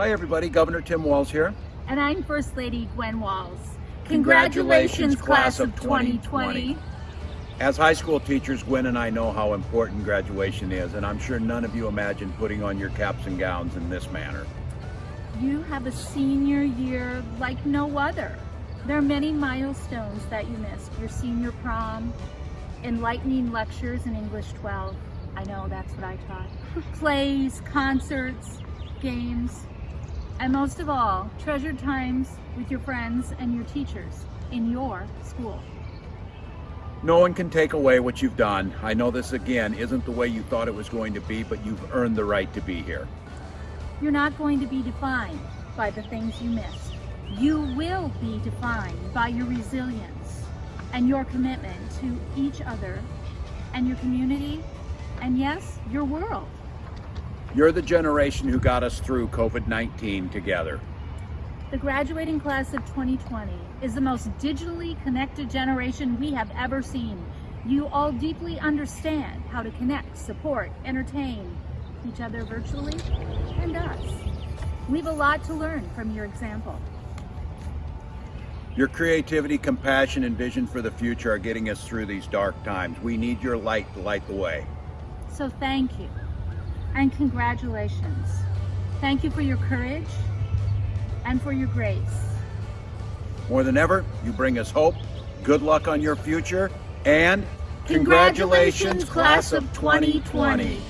Hi everybody, Governor Tim Walz here. And I'm First Lady Gwen Walz. Congratulations, Congratulations, class of 2020. 2020. As high school teachers, Gwen and I know how important graduation is, and I'm sure none of you imagine putting on your caps and gowns in this manner. You have a senior year like no other. There are many milestones that you missed. Your senior prom, enlightening lectures in English 12. I know, that's what I taught. Plays, concerts, games, and most of all, treasured times with your friends and your teachers in your school. No one can take away what you've done. I know this again isn't the way you thought it was going to be, but you've earned the right to be here. You're not going to be defined by the things you missed. You will be defined by your resilience and your commitment to each other and your community and yes, your world. You're the generation who got us through COVID-19 together. The graduating class of 2020 is the most digitally connected generation we have ever seen. You all deeply understand how to connect, support, entertain each other virtually and us. We have a lot to learn from your example. Your creativity, compassion, and vision for the future are getting us through these dark times. We need your light to light the way. So thank you and congratulations. Thank you for your courage and for your grace. More than ever, you bring us hope, good luck on your future, and Congratulations, class of 2020.